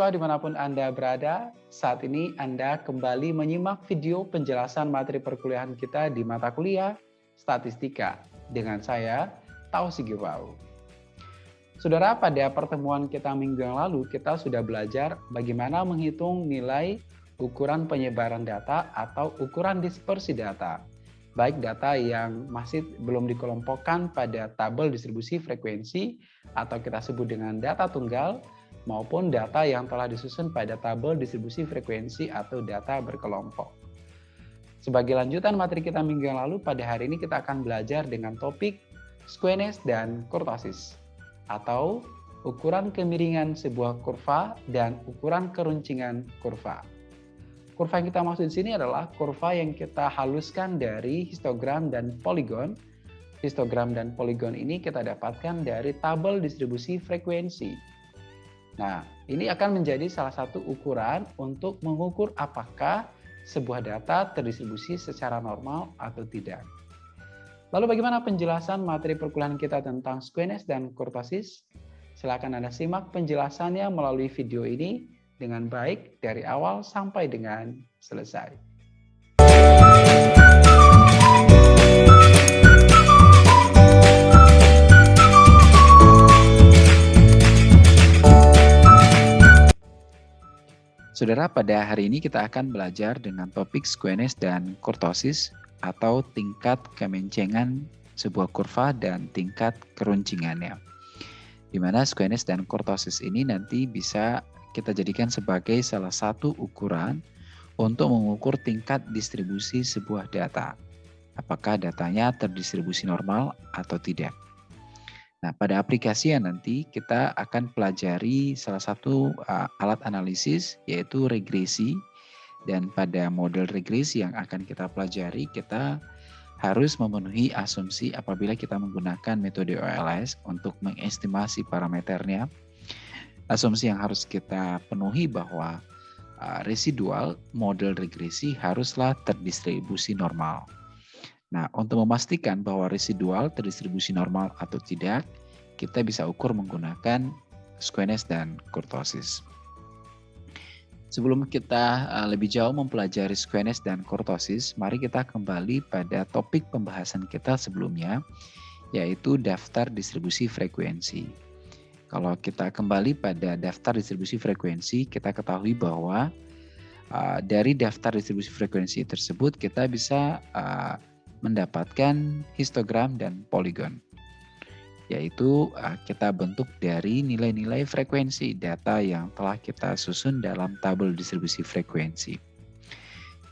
mahasiswa di mana pun Anda berada, saat ini Anda kembali menyimak video penjelasan materi perkuliahan kita di mata kuliah Statistika dengan saya, Tausi Giwau. Saudara, pada pertemuan kita minggu yang lalu, kita sudah belajar bagaimana menghitung nilai ukuran penyebaran data atau ukuran dispersi data. Baik data yang masih belum dikelompokkan pada tabel distribusi frekuensi atau kita sebut dengan data tunggal, maupun data yang telah disusun pada tabel distribusi frekuensi atau data berkelompok. Sebagai lanjutan materi kita minggu yang lalu, pada hari ini kita akan belajar dengan topik squeness dan kurtosis, atau ukuran kemiringan sebuah kurva dan ukuran keruncingan kurva. Kurva yang kita maksud di sini adalah kurva yang kita haluskan dari histogram dan poligon. Histogram dan poligon ini kita dapatkan dari tabel distribusi frekuensi Nah, ini akan menjadi salah satu ukuran untuk mengukur apakah sebuah data terdistribusi secara normal atau tidak. Lalu bagaimana penjelasan materi perkuliahan kita tentang squamous dan kurtosis? Silakan Anda simak penjelasannya melalui video ini dengan baik dari awal sampai dengan selesai. Saudara, pada hari ini kita akan belajar dengan topik squamous dan kurtosis atau tingkat kemencengan sebuah kurva dan tingkat keruncingannya. Di mana dan kurtosis ini nanti bisa kita jadikan sebagai salah satu ukuran untuk mengukur tingkat distribusi sebuah data. Apakah datanya terdistribusi normal atau tidak. Nah, pada aplikasi yang nanti kita akan pelajari salah satu uh, alat analisis yaitu regresi dan pada model regresi yang akan kita pelajari kita harus memenuhi asumsi apabila kita menggunakan metode OLS untuk mengestimasi parameternya. Asumsi yang harus kita penuhi bahwa uh, residual model regresi haruslah terdistribusi normal. Nah, untuk memastikan bahwa residual terdistribusi normal atau tidak, kita bisa ukur menggunakan squamous dan kurtosis. Sebelum kita uh, lebih jauh mempelajari squamous dan kurtosis, mari kita kembali pada topik pembahasan kita sebelumnya, yaitu daftar distribusi frekuensi. Kalau kita kembali pada daftar distribusi frekuensi, kita ketahui bahwa uh, dari daftar distribusi frekuensi tersebut kita bisa uh, mendapatkan histogram dan poligon yaitu uh, kita bentuk dari nilai-nilai frekuensi data yang telah kita susun dalam tabel distribusi frekuensi.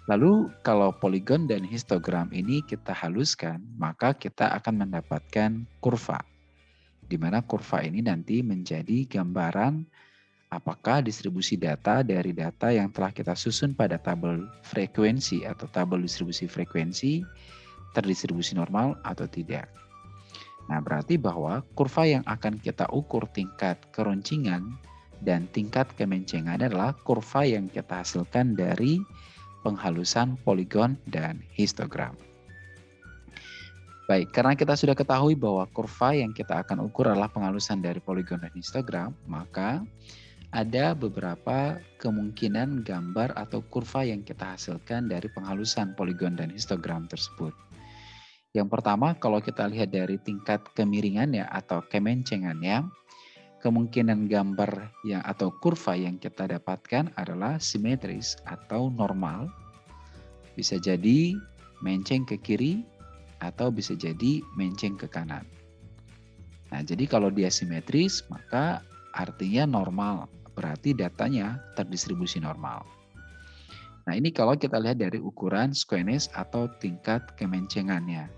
Lalu kalau poligon dan histogram ini kita haluskan, maka kita akan mendapatkan kurva. Di mana kurva ini nanti menjadi gambaran apakah distribusi data dari data yang telah kita susun pada tabel frekuensi atau tabel distribusi frekuensi terdistribusi normal atau tidak. Nah, berarti bahwa kurva yang akan kita ukur tingkat keruncingan dan tingkat kemencengan adalah kurva yang kita hasilkan dari penghalusan poligon dan histogram. Baik, karena kita sudah ketahui bahwa kurva yang kita akan ukur adalah penghalusan dari poligon dan histogram, maka ada beberapa kemungkinan gambar atau kurva yang kita hasilkan dari penghalusan poligon dan histogram tersebut. Yang pertama, kalau kita lihat dari tingkat kemiringannya atau kemencengannya, kemungkinan gambar yang atau kurva yang kita dapatkan adalah simetris atau normal. Bisa jadi menceng ke kiri atau bisa jadi menceng ke kanan. Nah, jadi kalau dia simetris, maka artinya normal. Berarti datanya terdistribusi normal. Nah, ini kalau kita lihat dari ukuran squamous atau tingkat kemencengannya.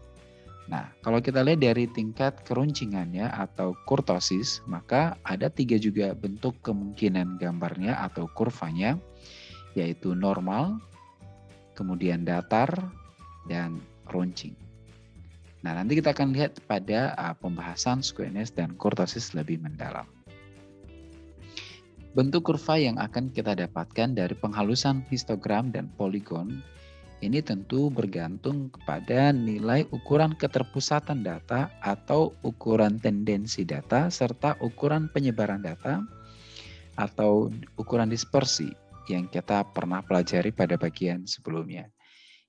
Nah, kalau kita lihat dari tingkat keruncingannya atau kurtosis, maka ada tiga juga bentuk kemungkinan gambarnya atau kurvanya, yaitu normal, kemudian datar, dan runcing. Nah, nanti kita akan lihat pada uh, pembahasan squamous dan kurtosis lebih mendalam. Bentuk kurva yang akan kita dapatkan dari penghalusan histogram dan poligon ini tentu bergantung kepada nilai ukuran keterpusatan data atau ukuran tendensi data serta ukuran penyebaran data atau ukuran dispersi yang kita pernah pelajari pada bagian sebelumnya.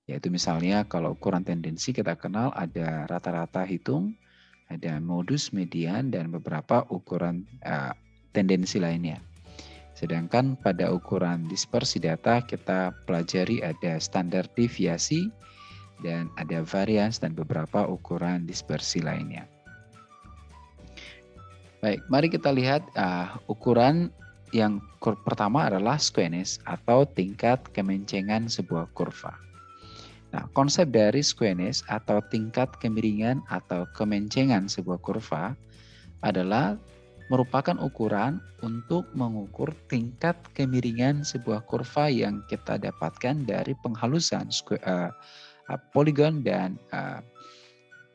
Yaitu misalnya kalau ukuran tendensi kita kenal ada rata-rata hitung, ada modus median, dan beberapa ukuran uh, tendensi lainnya. Sedangkan pada ukuran dispersi data kita pelajari ada standar deviasi dan ada varians dan beberapa ukuran dispersi lainnya. Baik, mari kita lihat uh, ukuran yang pertama adalah squeness atau tingkat kemencengan sebuah kurva. Nah, konsep dari squeness atau tingkat kemiringan atau kemencengan sebuah kurva adalah merupakan ukuran untuk mengukur tingkat kemiringan sebuah kurva yang kita dapatkan dari penghalusan uh, poligon dan uh,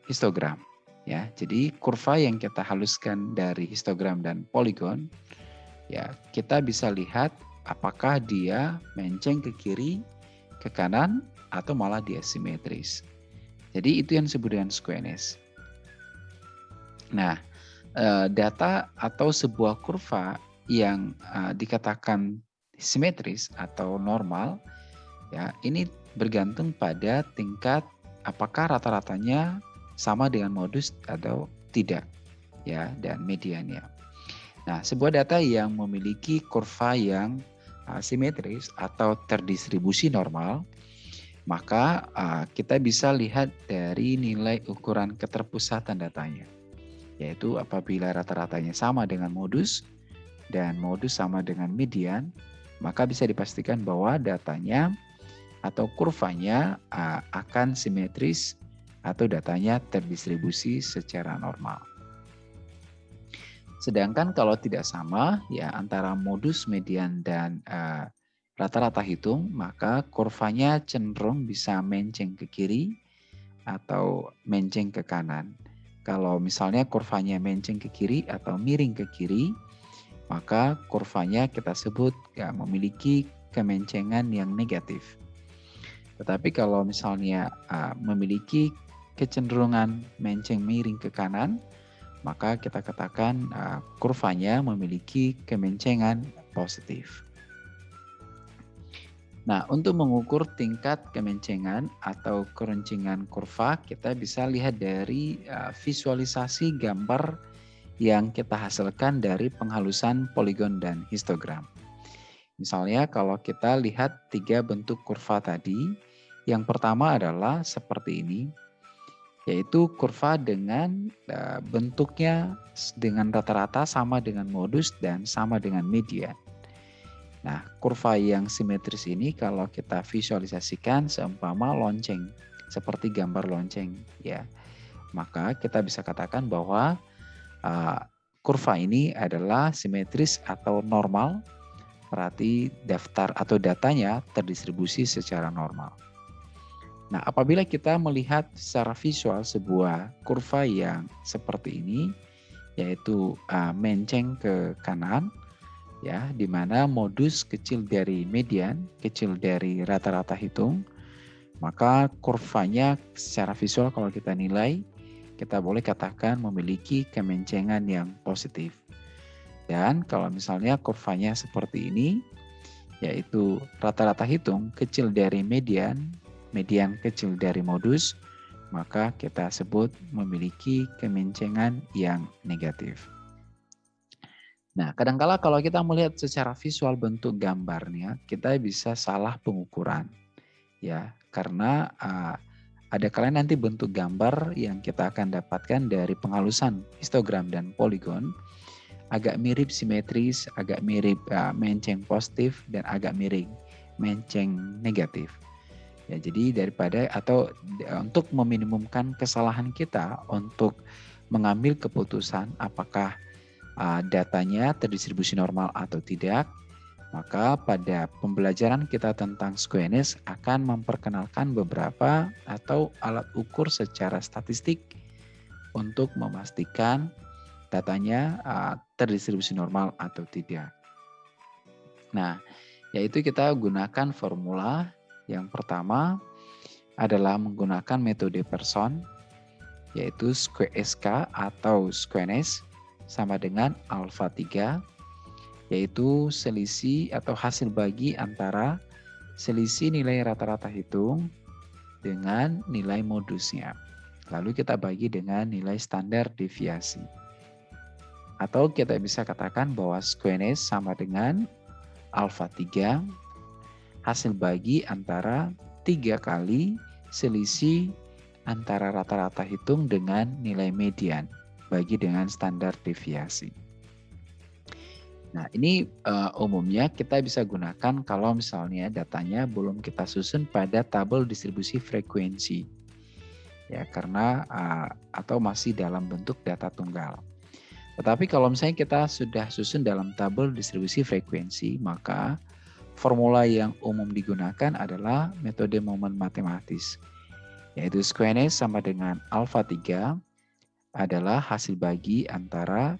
histogram. Ya, jadi kurva yang kita haluskan dari histogram dan poligon, ya kita bisa lihat apakah dia menceng ke kiri, ke kanan, atau malah dia simetris. Jadi itu yang disebut dengan squareness. Nah, Eh, data atau sebuah kurva yang uh, dikatakan simetris atau normal ya ini bergantung pada tingkat apakah rata-ratanya sama dengan modus atau tidak ya dan mediannya. Nah, sebuah data yang memiliki kurva yang uh, simetris atau terdistribusi normal maka kita bisa lihat dari nilai ukuran keterpusatan datanya yaitu apabila rata-ratanya sama dengan modus dan modus sama dengan median, maka bisa dipastikan bahwa datanya atau kurvanya akan simetris atau datanya terdistribusi secara normal. Sedangkan kalau tidak sama ya antara modus, median dan rata-rata uh, hitung, maka kurvanya cenderung bisa menceng ke kiri atau menceng ke kanan. Kalau misalnya kurvanya menceng ke kiri atau miring ke kiri, maka kurvanya kita sebut ya, memiliki kemencengan yang negatif. Tetapi kalau misalnya uh, memiliki kecenderungan menceng miring ke kanan, maka kita katakan uh, kurvanya memiliki kemencengan positif. Nah, untuk mengukur tingkat kemencengan atau keruncingan kurva, kita bisa lihat dari uh, visualisasi gambar yang kita hasilkan dari penghalusan poligon dan histogram. Misalnya kalau kita lihat tiga bentuk kurva tadi, yang pertama adalah seperti ini, yaitu kurva dengan uh, bentuknya dengan rata-rata sama dengan modus dan sama dengan median. Nah, kurva yang simetris ini kalau kita visualisasikan seumpama lonceng, seperti gambar lonceng, ya. Maka kita bisa katakan bahwa uh, kurva ini adalah simetris atau normal, berarti daftar atau datanya terdistribusi secara normal. Nah, apabila kita melihat secara visual sebuah kurva yang seperti ini, yaitu uh, menceng ke kanan, ya di mana modus kecil dari median, kecil dari rata-rata hitung, maka kurvanya secara visual kalau kita nilai, kita boleh katakan memiliki kemencengan yang positif. Dan kalau misalnya kurvanya seperti ini, yaitu rata-rata hitung kecil dari median, median kecil dari modus, maka kita sebut memiliki kemencengan yang negatif. Nah, kadangkala kalau kita melihat secara visual bentuk gambarnya, kita bisa salah pengukuran. Ya, karena uh, ada kalian nanti bentuk gambar yang kita akan dapatkan dari penghalusan histogram dan poligon agak mirip simetris, agak mirip uh, menceng positif dan agak miring, menceng negatif. Ya, jadi daripada atau untuk meminimumkan kesalahan kita untuk mengambil keputusan apakah uh, datanya terdistribusi normal atau tidak, maka pada pembelajaran kita tentang squeness akan memperkenalkan beberapa atau alat ukur secara statistik untuk memastikan datanya uh, terdistribusi normal atau tidak. Nah, yaitu kita gunakan formula yang pertama adalah menggunakan metode person yaitu SK atau squeness sama dengan alfa 3 yaitu selisih atau hasil bagi antara selisih nilai rata-rata hitung dengan nilai modusnya. Lalu kita bagi dengan nilai standar deviasi. Atau kita bisa katakan bahwa squareness sama dengan alfa 3 hasil bagi antara tiga kali selisih antara rata-rata hitung dengan nilai median bagi dengan standar deviasi. Nah, ini uh, umumnya kita bisa gunakan kalau misalnya datanya belum kita susun pada tabel distribusi frekuensi. Ya, karena uh, atau masih dalam bentuk data tunggal. Tetapi kalau misalnya kita sudah susun dalam tabel distribusi frekuensi, maka formula yang umum digunakan adalah metode momen matematis, yaitu squareness sama dengan alpha 3 adalah hasil bagi antara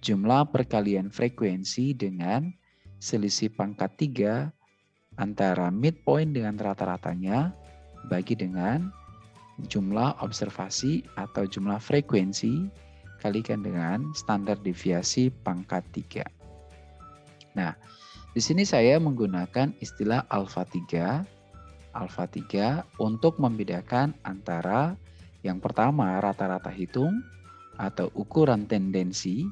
jumlah perkalian frekuensi dengan selisih pangkat 3 antara midpoint dengan rata-ratanya bagi dengan jumlah observasi atau jumlah frekuensi kalikan dengan standar deviasi pangkat 3. Nah, di sini saya menggunakan istilah alfa 3 alfa 3 untuk membedakan antara yang pertama rata-rata hitung atau ukuran tendensi.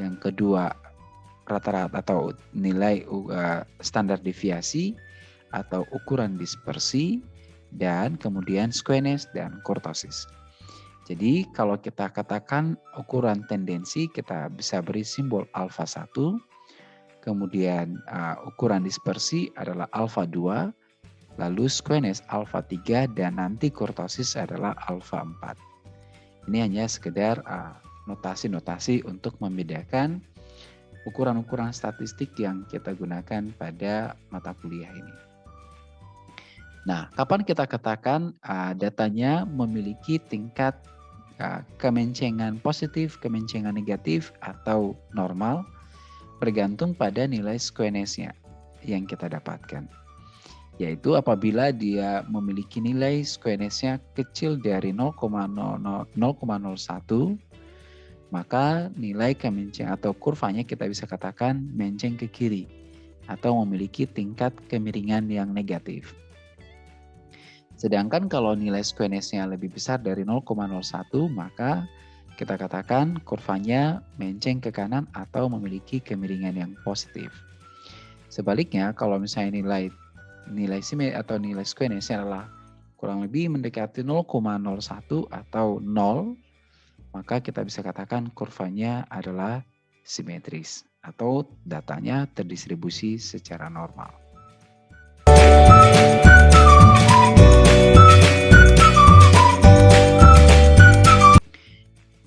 Yang kedua rata-rata atau nilai uh, standar deviasi atau ukuran dispersi dan kemudian squeness dan kurtosis. Jadi kalau kita katakan ukuran tendensi kita bisa beri simbol alfa 1, kemudian uh, ukuran dispersi adalah alfa 2, lalu squeness alfa 3 dan nanti kurtosis adalah alfa 4. Ini hanya sekedar uh, notasi-notasi untuk membedakan ukuran-ukuran statistik yang kita gunakan pada mata kuliah ini. Nah, kapan kita katakan uh, datanya memiliki tingkat uh, kemencengan positif, kemencengan negatif, atau normal, bergantung pada nilai squareness-nya yang kita dapatkan. Yaitu apabila dia memiliki nilai squareness-nya kecil dari 0,01 maka nilai kemenceng atau kurvanya kita bisa katakan menceng ke kiri atau memiliki tingkat kemiringan yang negatif. Sedangkan kalau nilai squareness-nya lebih besar dari 0,01 maka kita katakan kurvanya menceng ke kanan atau memiliki kemiringan yang positif. Sebaliknya kalau misalnya nilai nilai sime atau nilai squareness-nya adalah kurang lebih mendekati 0,01 atau 0 maka kita bisa katakan kurvanya adalah simetris atau datanya terdistribusi secara normal.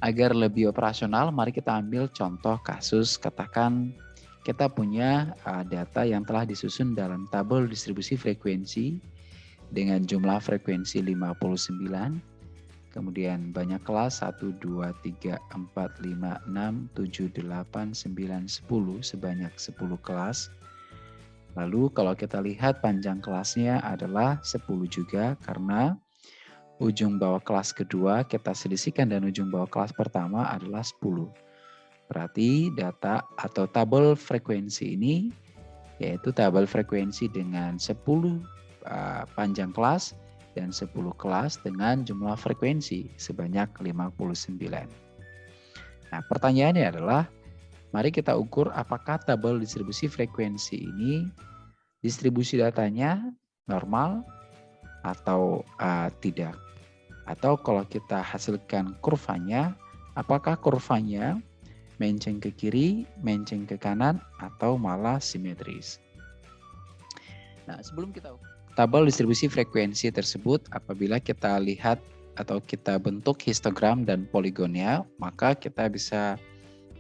Agar lebih operasional, mari kita ambil contoh kasus katakan kita punya uh, data yang telah disusun dalam tabel distribusi frekuensi dengan jumlah frekuensi 59 Kemudian banyak kelas 1, 2, 3, 4, 5, 6, 7, 8, 9, 10 sebanyak 10 kelas. Lalu kalau kita lihat panjang kelasnya adalah 10 juga karena ujung bawah kelas kedua kita selisihkan dan ujung bawah kelas pertama adalah 10. Berarti data atau tabel frekuensi ini yaitu tabel frekuensi dengan 10 uh, panjang kelas dan 10 kelas dengan jumlah frekuensi sebanyak 59. Nah, pertanyaannya adalah, mari kita ukur apakah tabel distribusi frekuensi ini distribusi datanya normal atau uh, tidak. Atau kalau kita hasilkan kurvanya, apakah kurvanya menceng ke kiri, menceng ke kanan, atau malah simetris. Nah, sebelum kita tabel distribusi frekuensi tersebut apabila kita lihat atau kita bentuk histogram dan poligonnya, maka kita bisa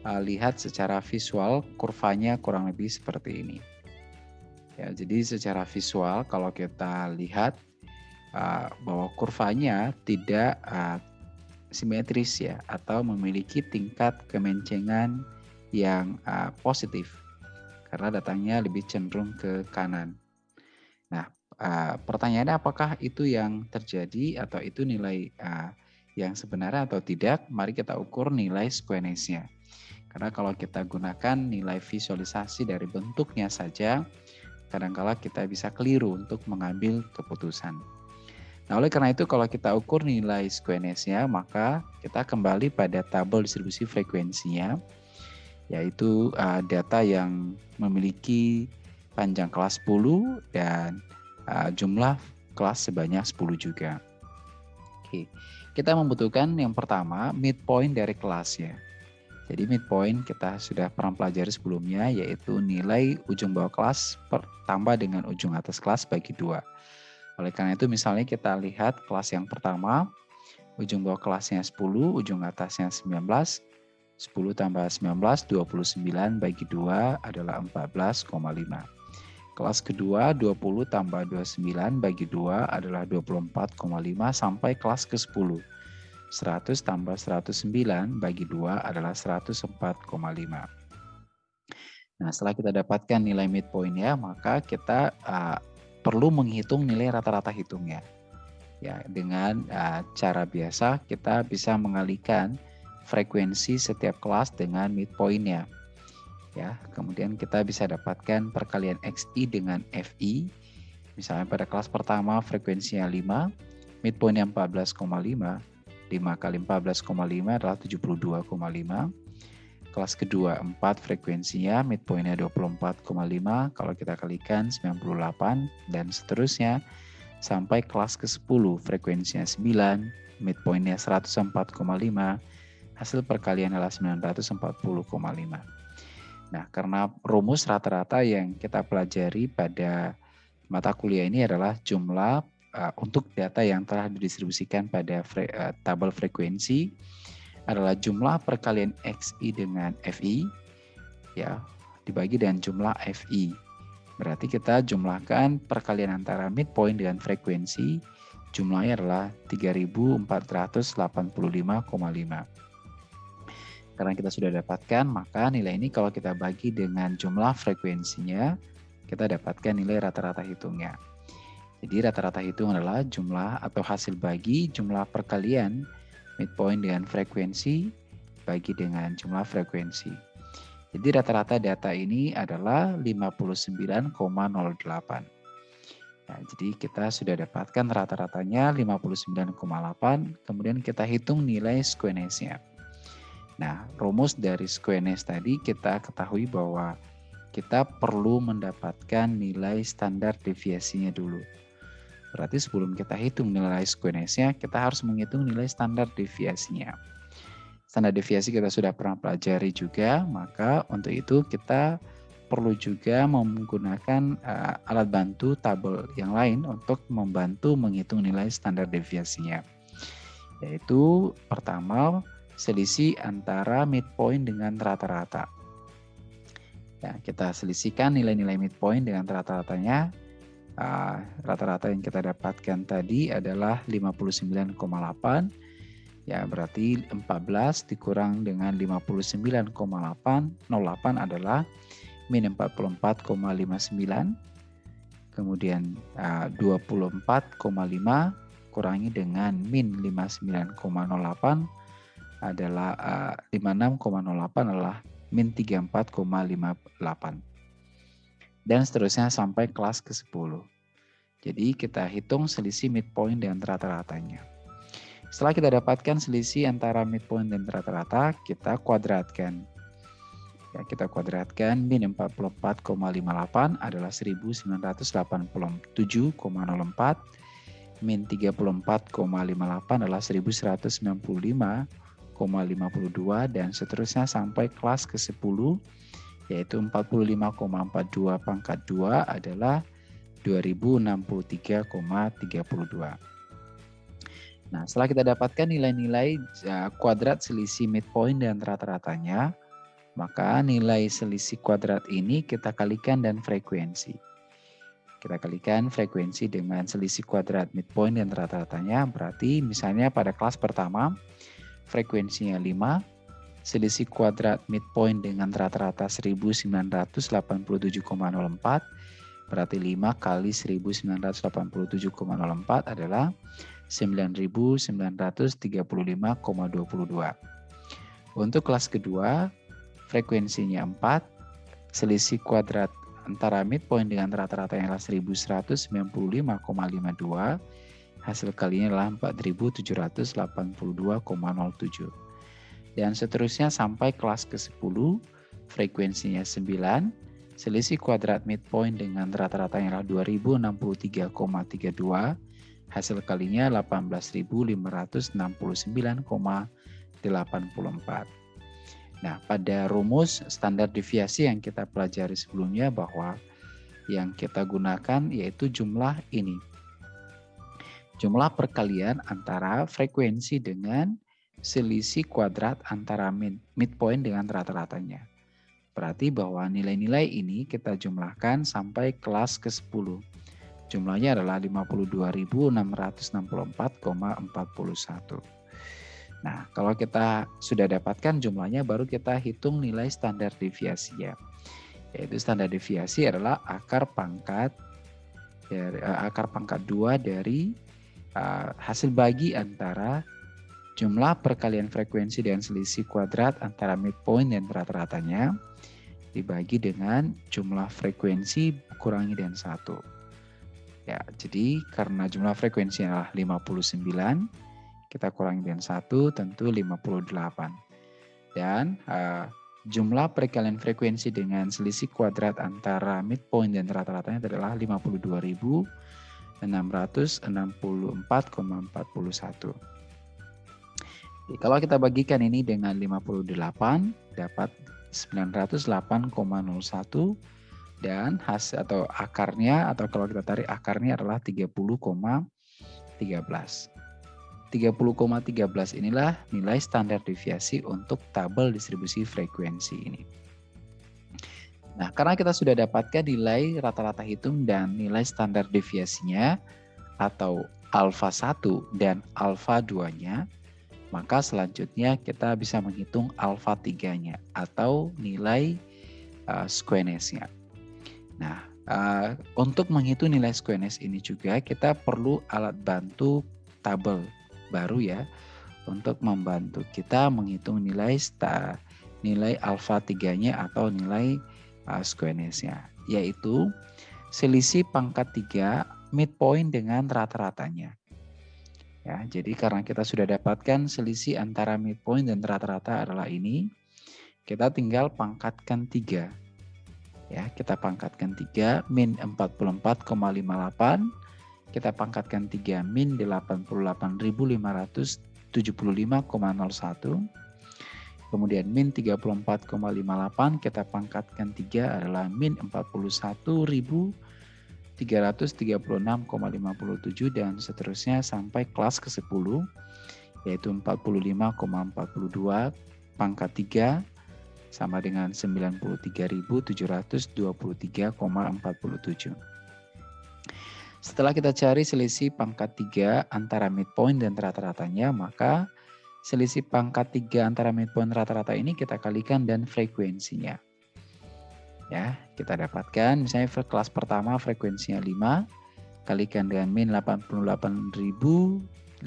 uh, lihat secara visual kurvanya kurang lebih seperti ini. Ya, jadi secara visual kalau kita lihat uh, bahwa kurvanya tidak uh, simetris ya atau memiliki tingkat kemencengan yang uh, positif karena datangnya lebih cenderung ke kanan. Nah, uh, pertanyaannya apakah itu yang terjadi atau itu nilai uh, yang sebenarnya atau tidak? Mari kita ukur nilai squareness-nya. Karena kalau kita gunakan nilai visualisasi dari bentuknya saja, kadangkala kita bisa keliru untuk mengambil keputusan. Nah, oleh karena itu kalau kita ukur nilai squeness-nya, maka kita kembali pada tabel distribusi frekuensinya, yaitu uh, data yang memiliki panjang kelas 10 dan uh, jumlah kelas sebanyak 10 juga. Oke, kita membutuhkan yang pertama midpoint dari kelas ya. Jadi midpoint kita sudah pernah pelajari sebelumnya yaitu nilai ujung bawah kelas tambah dengan ujung atas kelas bagi dua. Oleh karena itu misalnya kita lihat kelas yang pertama, ujung bawah kelasnya 10, ujung atasnya 19, 10 tambah 19, 29 bagi 2 adalah 14,5. Kelas kedua 20 tambah 29 bagi 2 adalah 24,5 sampai kelas ke-10. 100 tambah 109 bagi 2 adalah 104,5. Nah, setelah kita dapatkan nilai midpoint ya, maka kita uh, perlu menghitung nilai rata-rata hitungnya. Ya, dengan uh, cara biasa kita bisa mengalihkan frekuensi setiap kelas dengan midpointnya. Ya, kemudian kita bisa dapatkan perkalian XI dengan FI. Misalnya pada kelas pertama frekuensinya 5, midpointnya 14,5, 5 kali 14,5 adalah 72,5. Kelas kedua 4 frekuensinya, midpointnya 24,5. Kalau kita kalikan 98 dan seterusnya sampai kelas ke-10 frekuensinya 9, midpointnya 104,5. Hasil perkalian adalah 940,5. Nah, karena rumus rata-rata yang kita pelajari pada mata kuliah ini adalah jumlah uh, untuk data yang telah didistribusikan pada fre uh, tabel frekuensi adalah jumlah perkalian XI dengan FI ya dibagi dengan jumlah FI. Berarti kita jumlahkan perkalian antara midpoint dengan frekuensi jumlahnya adalah 3485,5. Karena kita sudah dapatkan, maka nilai ini kalau kita bagi dengan jumlah frekuensinya, kita dapatkan nilai rata-rata hitungnya. Jadi rata-rata hitung adalah jumlah atau hasil bagi jumlah perkalian midpoint dengan frekuensi bagi dengan jumlah frekuensi. Jadi rata-rata data ini adalah 59,08. Nah, jadi kita sudah dapatkan rata-ratanya 59,8, kemudian kita hitung nilai squeness-nya. Nah, rumus dari squeness tadi kita ketahui bahwa kita perlu mendapatkan nilai standar deviasinya dulu. Berarti sebelum kita hitung nilai squeness-nya, kita harus menghitung nilai standar deviasinya. Standar deviasi kita sudah pernah pelajari juga, maka untuk itu kita perlu juga menggunakan uh, alat bantu tabel yang lain untuk membantu menghitung nilai standar deviasinya. Yaitu pertama, selisih antara midpoint dengan rata-rata. Ya, kita selisihkan nilai-nilai midpoint dengan rata-ratanya rata-rata uh, yang kita dapatkan tadi adalah 59,8 ya berarti 14 dikurang dengan 59,8 08 adalah min 44,59 kemudian uh, 24,5 kurangi dengan min 59,08 adalah uh, 56,08 adalah min 34,58 dan seterusnya sampai kelas ke-10. Jadi kita hitung selisih midpoint dan rata-ratanya. Setelah kita dapatkan selisih antara midpoint dan rata-rata, kita kuadratkan. Ya, kita kuadratkan min 44,58 adalah 1987,04 min 34,58 adalah 1195,52 dan seterusnya sampai kelas ke-10 yaitu 45,42 pangkat 2 adalah 2063,32. Nah, setelah kita dapatkan nilai-nilai kuadrat selisih midpoint dan rata-ratanya, maka nilai selisih kuadrat ini kita kalikan dan frekuensi. Kita kalikan frekuensi dengan selisih kuadrat midpoint dan rata-ratanya, berarti misalnya pada kelas pertama frekuensinya 5, selisih kuadrat midpoint dengan rata-rata 1987,04 berarti 5 kali 1987,04 adalah 9935,22. Untuk kelas kedua, frekuensinya 4, selisih kuadrat antara midpoint dengan rata-rata yang adalah 1195,52, hasil kalinya adalah 4782,07. Dan seterusnya sampai kelas ke-10, frekuensinya 9, selisih kuadrat midpoint dengan rata-rata yang adalah 2063,32, hasil kalinya 18.569,84. Nah, pada rumus standar deviasi yang kita pelajari sebelumnya bahwa yang kita gunakan yaitu jumlah ini. Jumlah perkalian antara frekuensi dengan selisih kuadrat antara midpoint dengan rata-ratanya. Berarti bahwa nilai-nilai ini kita jumlahkan sampai kelas ke-10. Jumlahnya adalah 52.664,41. Nah, kalau kita sudah dapatkan jumlahnya, baru kita hitung nilai standar deviasinya. Yaitu standar deviasi adalah akar pangkat dari uh, akar pangkat 2 dari uh, hasil bagi antara jumlah perkalian frekuensi dan selisih kuadrat antara midpoint dan rata-ratanya dibagi dengan jumlah frekuensi kurangi dan satu. Ya, jadi karena jumlah frekuensi adalah 59, kita kurangi dengan 1 tentu 58. Dan uh, jumlah perkalian frekuensi dengan selisih kuadrat antara midpoint dan rata-ratanya adalah 52.664,41. Kalau kita bagikan ini dengan 58 dapat 908,01 dan hasil atau akarnya atau kalau kita tarik akarnya adalah 30,13. 30,13 inilah nilai standar deviasi untuk tabel distribusi frekuensi ini. Nah, karena kita sudah dapatkan nilai rata-rata hitung dan nilai standar deviasinya atau alfa 1 dan alfa 2-nya, maka selanjutnya kita bisa menghitung alfa 3-nya atau nilai uh, squeness-nya. Nah, uh, untuk menghitung nilai squeness ini juga kita perlu alat bantu tabel baru ya untuk membantu kita menghitung nilai sta, nilai alfa 3-nya atau nilai uh, squeness-nya yaitu selisih pangkat 3 midpoint dengan rata-ratanya. Ya, jadi karena kita sudah dapatkan selisih antara midpoint dan rata-rata adalah ini, kita tinggal pangkatkan 3. Ya, kita pangkatkan 3 min 44,58 kita pangkatkan 3 min 88.575,01 kemudian min 34,58 kita pangkatkan 3 adalah min 41.336,57 dan seterusnya sampai kelas ke-10 yaitu 45,42 pangkat 3 sama dengan 93.723,47. Setelah kita cari selisih pangkat 3 antara midpoint dan rata-ratanya, maka selisih pangkat 3 antara midpoint rata-rata ini kita kalikan dan frekuensinya. Ya, kita dapatkan misalnya kelas pertama frekuensinya 5 kalikan dengan min 88.575,01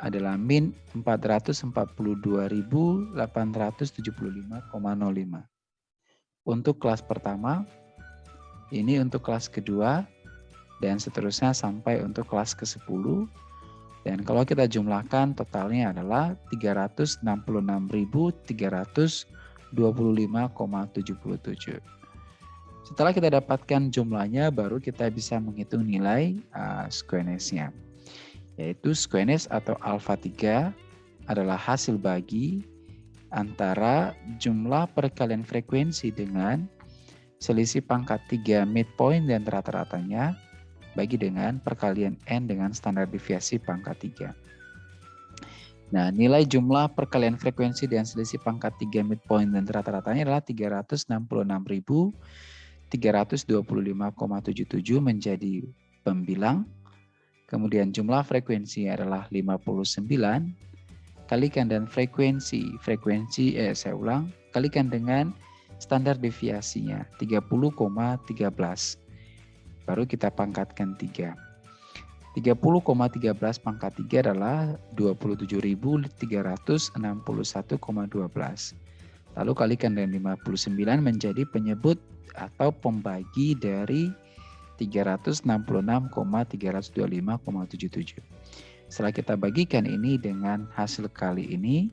adalah min 442.875,05. Untuk kelas pertama ini untuk kelas kedua dan seterusnya sampai untuk kelas ke-10. Dan kalau kita jumlahkan totalnya adalah 366.325,77. Setelah kita dapatkan jumlahnya, baru kita bisa menghitung nilai uh, squeness-nya. Yaitu squeness atau alpha 3 adalah hasil bagi antara jumlah perkalian frekuensi dengan selisih pangkat 3 midpoint dan rata-ratanya bagi dengan perkalian N dengan standar deviasi pangkat 3. Nah, nilai jumlah perkalian frekuensi dan selisih pangkat 3 midpoint dan rata-ratanya adalah 366.325,77 menjadi pembilang. Kemudian jumlah frekuensi adalah 59 kalikan dan frekuensi frekuensi eh saya ulang kalikan dengan standar deviasinya 30,13. Baru kita pangkatkan 3. 30,13 pangkat 3 adalah 27.361,12. Lalu kalikan dengan 59 menjadi penyebut atau pembagi dari 366,325,77. Setelah kita bagikan ini dengan hasil kali ini,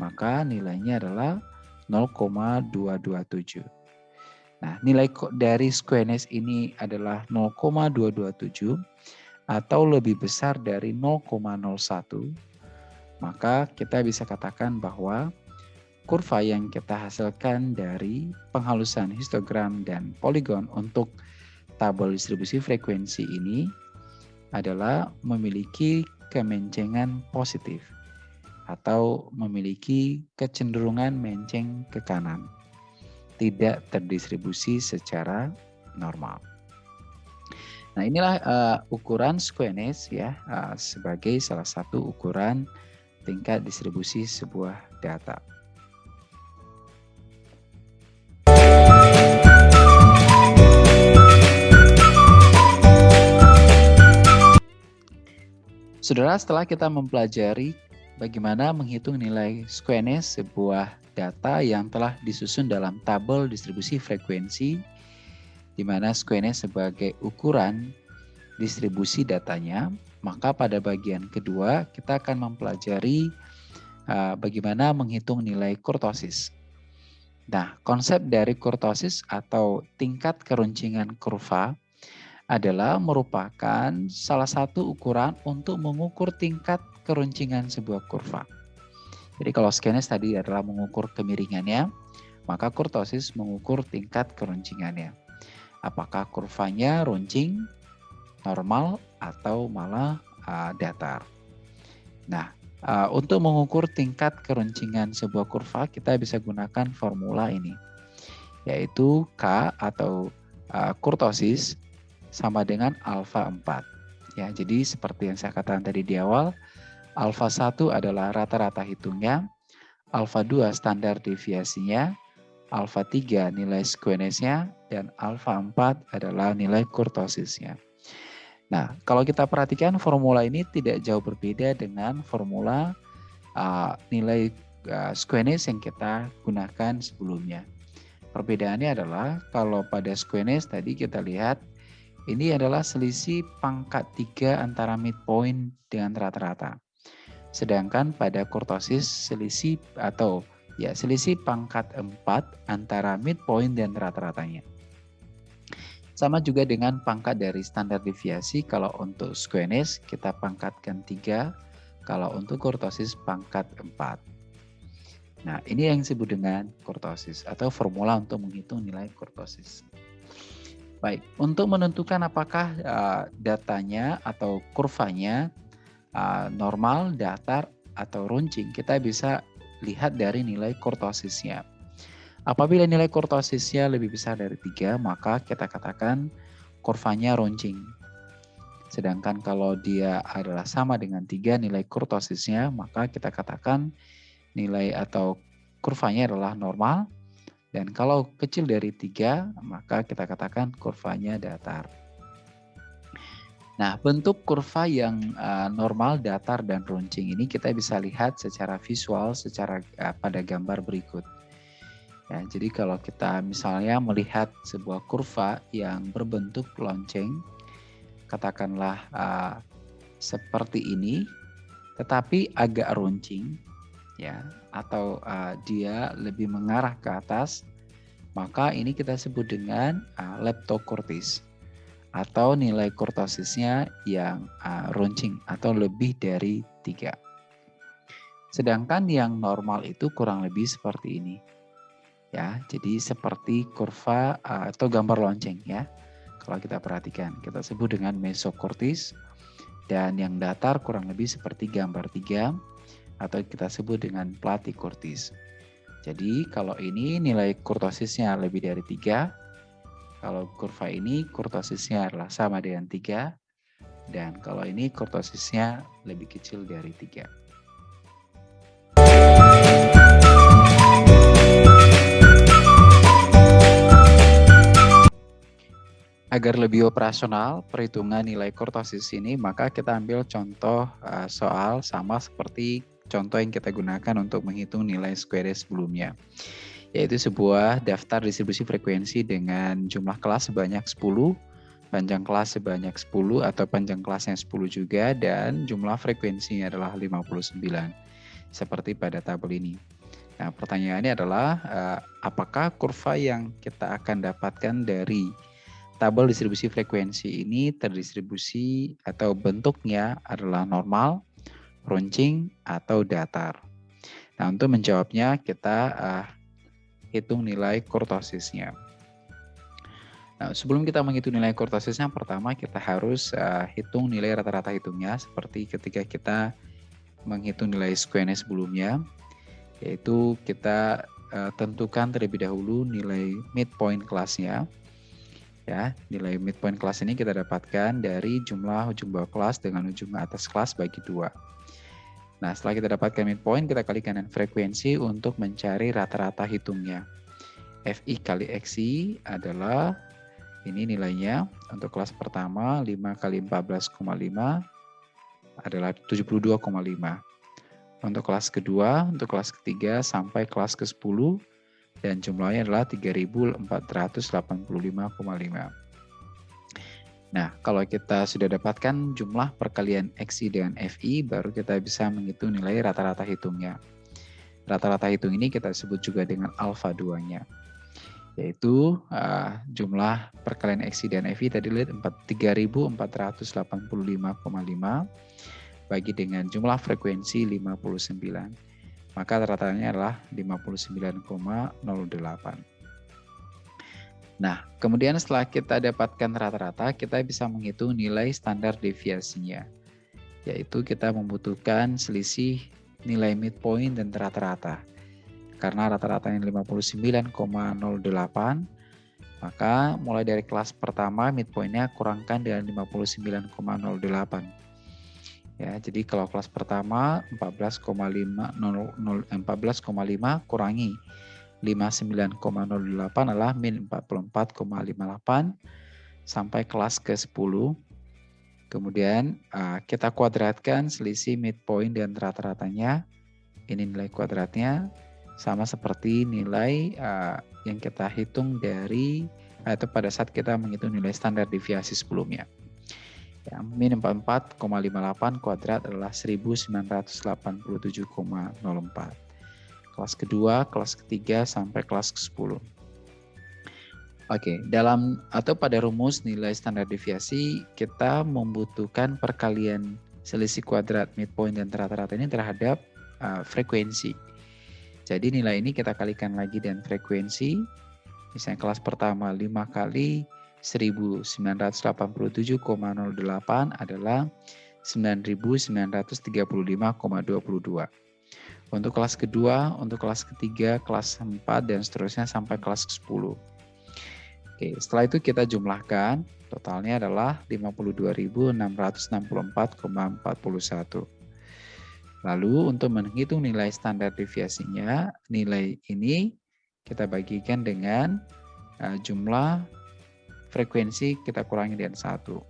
maka nilainya adalah 0,227. Nah, nilai dari squareness ini adalah 0,227 atau lebih besar dari 0,01, maka kita bisa katakan bahwa kurva yang kita hasilkan dari penghalusan histogram dan poligon untuk tabel distribusi frekuensi ini adalah memiliki kemencengan positif atau memiliki kecenderungan menceng ke kanan, tidak terdistribusi secara normal. Nah inilah uh, ukuran squeness ya uh, sebagai salah satu ukuran tingkat distribusi sebuah data. Saudara, setelah kita mempelajari bagaimana menghitung nilai squeness sebuah data yang telah disusun dalam tabel distribusi frekuensi, di mana squeness sebagai ukuran distribusi datanya, maka pada bagian kedua kita akan mempelajari uh, bagaimana menghitung nilai kurtosis. Nah, konsep dari kurtosis atau tingkat keruncingan kurva adalah merupakan salah satu ukuran untuk mengukur tingkat keruncingan sebuah kurva. Jadi kalau skenes tadi adalah mengukur kemiringannya, maka kurtosis mengukur tingkat keruncingannya. Apakah kurvanya runcing, normal, atau malah uh, datar. Nah, uh, untuk mengukur tingkat keruncingan sebuah kurva, kita bisa gunakan formula ini, yaitu K atau uh, kurtosis sama dengan alfa 4. Ya, jadi seperti yang saya katakan tadi di awal, alfa 1 adalah rata-rata hitungnya, alfa 2 standar deviasinya, alfa 3 nilai squeness-nya, dan alfa 4 adalah nilai kurtosisnya. Nah, kalau kita perhatikan formula ini tidak jauh berbeda dengan formula uh, nilai uh, yang kita gunakan sebelumnya. Perbedaannya adalah kalau pada squeness tadi kita lihat ini adalah selisih pangkat 3 antara midpoint dengan rata-rata. Sedangkan pada kurtosis selisih atau ya selisih pangkat 4 antara midpoint dan rata-ratanya. Sama juga dengan pangkat dari standar deviasi kalau untuk squeness kita pangkatkan 3, kalau untuk kurtosis pangkat 4. Nah, ini yang disebut dengan kurtosis atau formula untuk menghitung nilai kurtosis. Baik, untuk menentukan apakah uh, datanya atau kurvanya uh, normal, datar, atau runcing, kita bisa lihat dari nilai kurtosisnya. Apabila nilai kurtosisnya lebih besar dari 3, maka kita katakan kurvanya runcing. Sedangkan kalau dia adalah sama dengan 3 nilai kurtosisnya, maka kita katakan nilai atau kurvanya adalah normal dan kalau kecil dari tiga, maka kita katakan kurvanya datar. Nah, bentuk kurva yang uh, normal, datar, dan runcing ini kita bisa lihat secara visual secara uh, pada gambar berikut. Ya, jadi kalau kita misalnya melihat sebuah kurva yang berbentuk lonceng, katakanlah uh, seperti ini, tetapi agak runcing, ya atau uh, dia lebih mengarah ke atas maka ini kita sebut dengan uh, leptokurtis atau nilai kurtosisnya yang uh, runcing atau lebih dari tiga. Sedangkan yang normal itu kurang lebih seperti ini. Ya, jadi seperti kurva uh, atau gambar lonceng ya. Kalau kita perhatikan, kita sebut dengan mesokortis dan yang datar kurang lebih seperti gambar tiga atau kita sebut dengan platykurtis. Jadi kalau ini nilai kurtosisnya lebih dari 3, kalau kurva ini kurtosisnya adalah sama dengan 3, dan kalau ini kurtosisnya lebih kecil dari 3. agar lebih operasional perhitungan nilai kurtosis ini, maka kita ambil contoh uh, soal sama seperti contoh yang kita gunakan untuk menghitung nilai square sebelumnya, yaitu sebuah daftar distribusi frekuensi dengan jumlah kelas sebanyak 10, panjang kelas sebanyak 10 atau panjang kelasnya 10 juga, dan jumlah frekuensinya adalah 59, seperti pada tabel ini. Nah, pertanyaannya adalah uh, apakah kurva yang kita akan dapatkan dari tabel distribusi frekuensi ini terdistribusi atau bentuknya adalah normal, runcing, atau datar. Nah, untuk menjawabnya kita uh, hitung nilai kurtosisnya. Nah, sebelum kita menghitung nilai kurtosisnya, pertama kita harus uh, hitung nilai rata-rata hitungnya seperti ketika kita menghitung nilai square sebelumnya, yaitu kita uh, tentukan terlebih dahulu nilai midpoint kelasnya Ya, nilai midpoint kelas ini kita dapatkan dari jumlah ujung bawah kelas dengan ujung atas kelas bagi dua. Nah, setelah kita dapatkan midpoint, kita kalikan dengan frekuensi untuk mencari rata-rata hitungnya. FI kali XI adalah ini nilainya untuk kelas pertama 5 kali 14,5 adalah 72,5. Untuk kelas kedua, untuk kelas ketiga sampai kelas ke-10 dan jumlahnya adalah 3.485,5. Nah, kalau kita sudah dapatkan jumlah perkalian XI dengan FI, baru kita bisa menghitung nilai rata-rata hitungnya. Rata-rata hitung ini kita sebut juga dengan alfa 2-nya, yaitu uh, jumlah perkalian XI dan FI tadi lihat 3.485,5 bagi dengan jumlah frekuensi 59 maka ratanya adalah 59,08. Nah, kemudian setelah kita dapatkan rata-rata, kita bisa menghitung nilai standar deviasinya, yaitu kita membutuhkan selisih nilai midpoint dan rata-rata. Karena rata-ratanya 59,08, maka mulai dari kelas pertama midpointnya kurangkan dengan 59,08 Ya, jadi kalau kelas pertama 14,5 14,5 kurangi 59,08 adalah min 44,58 sampai kelas ke-10. Kemudian uh, kita kuadratkan selisih midpoint dan rata-ratanya. Ini nilai kuadratnya sama seperti nilai uh, yang kita hitung dari atau pada saat kita menghitung nilai standar deviasi sebelumnya. Ya, min 44,58 kuadrat adalah 1987,04. Kelas kedua, kelas ketiga, sampai kelas ke-10. Oke, dalam atau pada rumus nilai standar deviasi, kita membutuhkan perkalian selisih kuadrat midpoint dan rata-rata ini terhadap uh, frekuensi. Jadi nilai ini kita kalikan lagi dengan frekuensi. Misalnya kelas pertama 5 kali 1987,08 adalah 9935,22. Untuk kelas kedua, untuk kelas ketiga, kelas 4, dan seterusnya sampai kelas 10. Oke, setelah itu kita jumlahkan, totalnya adalah 52.664,41. Lalu untuk menghitung nilai standar deviasinya, nilai ini kita bagikan dengan uh, jumlah frekuensi kita kurangi dengan satu.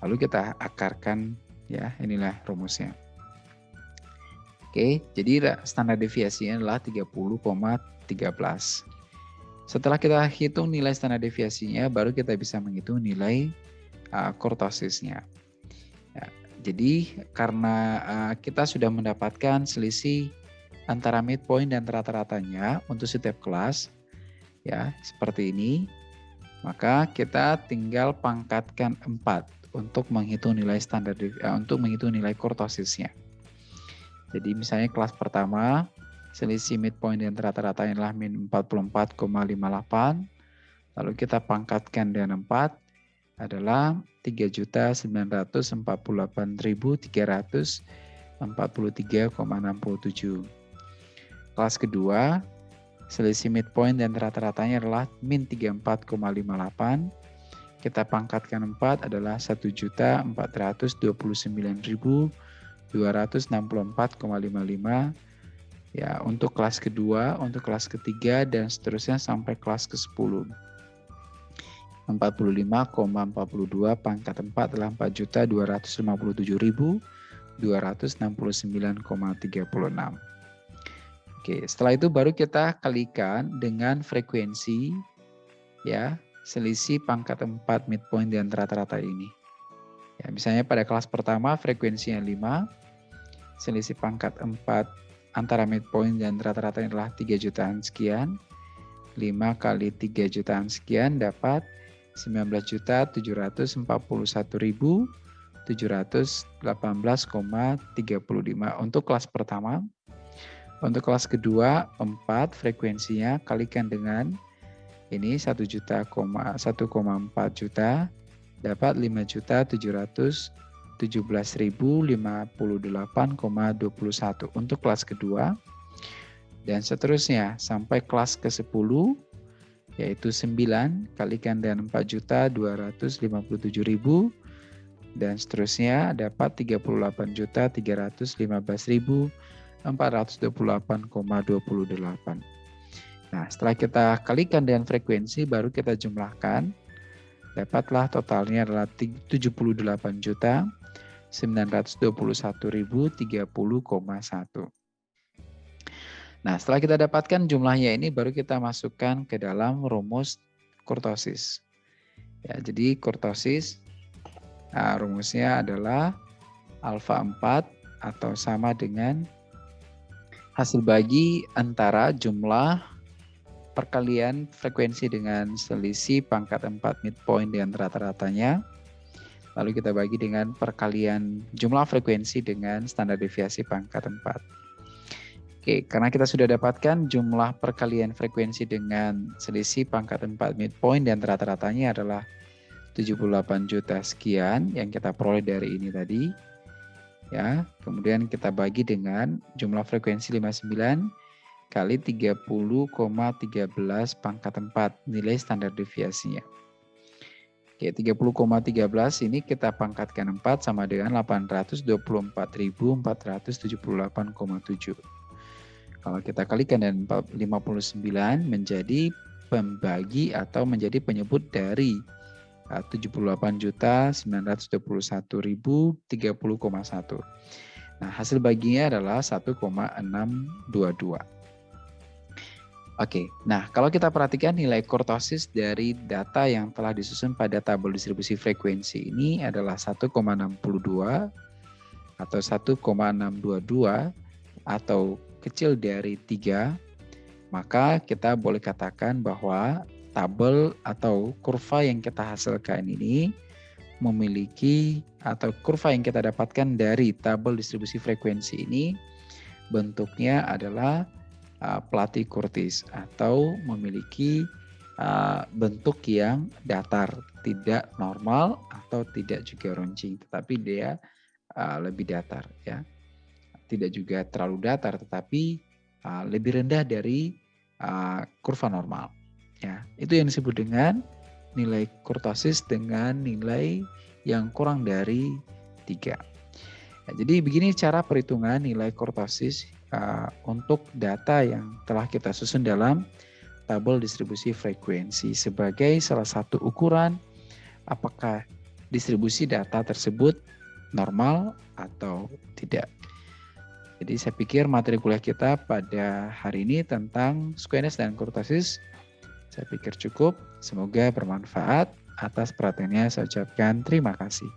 Lalu kita akarkan ya, inilah rumusnya. Oke, jadi standar deviasinya adalah 30,13. Setelah kita hitung nilai standar deviasinya, baru kita bisa menghitung nilai uh, kurtosisnya. Ya, jadi karena uh, kita sudah mendapatkan selisih antara midpoint dan rata-ratanya untuk setiap kelas, ya seperti ini. Maka kita tinggal pangkatkan 4 untuk menghitung nilai standar uh, untuk menghitung nilai kurtosisnya. Jadi misalnya kelas pertama selisih midpoint dan rata-rata adalah min 44,58. Lalu kita pangkatkan dengan 4 adalah 3.948.343,67. Kelas kedua Selisih midpoint dan rata-ratanya adalah min 34,58. Kita pangkatkan 4 adalah 1.429.264,55. Ya, untuk kelas kedua, untuk kelas ketiga, dan seterusnya sampai kelas ke-10. 45,42 pangkat 4 adalah 4.257.269,36. Oke, setelah itu baru kita kalikan dengan frekuensi ya, selisih pangkat 4 midpoint antara rata-rata ini. Ya, misalnya pada kelas pertama frekuensinya 5, selisih pangkat 4 antara midpoint dan rata-rata adalah 3 jutaan sekian. 5 kali 3 jutaan sekian dapat 19.741.718,35 untuk kelas pertama. Untuk kelas kedua 4 frekuensinya kalikan dengan ini 1 juta 1,4 juta dapat 5 juta 717.058,21 untuk kelas kedua dan seterusnya sampai kelas ke-10 yaitu 9 kalikan dengan 4 juta 257.000 dan seterusnya dapat 38 juta 315.000 428,28. Nah, setelah kita kalikan dengan frekuensi, baru kita jumlahkan. Dapatlah totalnya adalah 78 juta 921.030,1. Nah, setelah kita dapatkan jumlahnya ini, baru kita masukkan ke dalam rumus kurtosis. Ya, jadi kurtosis, nah, rumusnya adalah alfa 4 atau sama dengan hasil bagi antara jumlah perkalian frekuensi dengan selisih pangkat 4 midpoint dengan rata-ratanya. Lalu kita bagi dengan perkalian jumlah frekuensi dengan standar deviasi pangkat 4. Oke, karena kita sudah dapatkan jumlah perkalian frekuensi dengan selisih pangkat 4 midpoint dan rata-ratanya adalah 78 juta sekian yang kita peroleh dari ini tadi ya. Kemudian kita bagi dengan jumlah frekuensi 59 kali 30,13 pangkat 4 nilai standar deviasinya. Oke, 30,13 ini kita pangkatkan 4 sama dengan 824.478,7. Kalau kita kalikan dengan 59 menjadi pembagi atau menjadi penyebut dari 78 juta 921.030,1. Nah, hasil baginya adalah 1,622. Oke, nah kalau kita perhatikan nilai kurtosis dari data yang telah disusun pada tabel distribusi frekuensi ini adalah 1,62 atau 1,622 atau kecil dari 3, maka kita boleh katakan bahwa tabel atau kurva yang kita hasilkan ini memiliki atau kurva yang kita dapatkan dari tabel distribusi frekuensi ini bentuknya adalah uh, Plati Curtis atau memiliki uh, bentuk yang datar, tidak normal atau tidak juga runcing, tetapi dia uh, lebih datar ya. Tidak juga terlalu datar tetapi lebih rendah dari kurva normal. Ya, itu yang disebut dengan nilai kurtosis dengan nilai yang kurang dari tiga. Ya, jadi begini cara perhitungan nilai kurtosis untuk data yang telah kita susun dalam tabel distribusi frekuensi sebagai salah satu ukuran apakah distribusi data tersebut normal atau tidak. Jadi saya pikir materi kuliah kita pada hari ini tentang squamous dan kurtosis saya pikir cukup. Semoga bermanfaat. Atas perhatiannya saya ucapkan terima kasih.